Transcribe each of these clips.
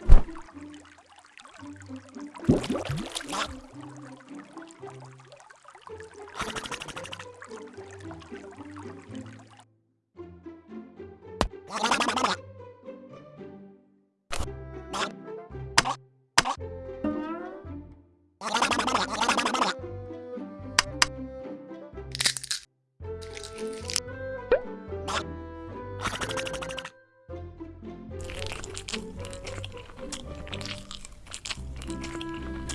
Thank you.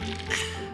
Ha